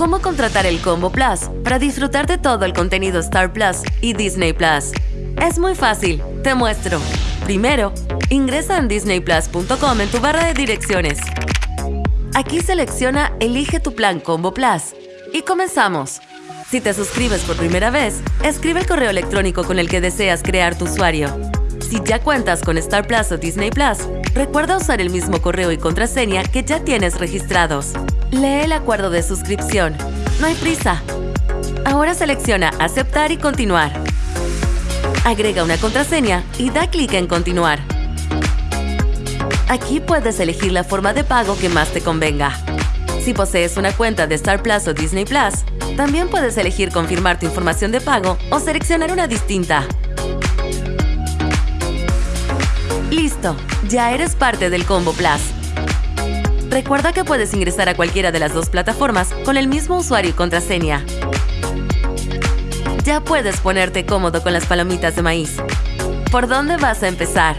cómo contratar el Combo Plus para disfrutar de todo el contenido Star Plus y Disney Plus. Es muy fácil, te muestro. Primero, ingresa en disneyplus.com en tu barra de direcciones. Aquí selecciona Elige tu plan Combo Plus y comenzamos. Si te suscribes por primera vez, escribe el correo electrónico con el que deseas crear tu usuario. Si ya cuentas con Star Plus o Disney Plus, recuerda usar el mismo correo y contraseña que ya tienes registrados. Lee el acuerdo de suscripción. No hay prisa. Ahora selecciona Aceptar y Continuar. Agrega una contraseña y da clic en Continuar. Aquí puedes elegir la forma de pago que más te convenga. Si posees una cuenta de Star Plus o Disney Plus, también puedes elegir confirmar tu información de pago o seleccionar una distinta. Listo, ya eres parte del Combo Plus. Recuerda que puedes ingresar a cualquiera de las dos plataformas con el mismo usuario y contraseña. Ya puedes ponerte cómodo con las palomitas de maíz. ¿Por dónde vas a empezar?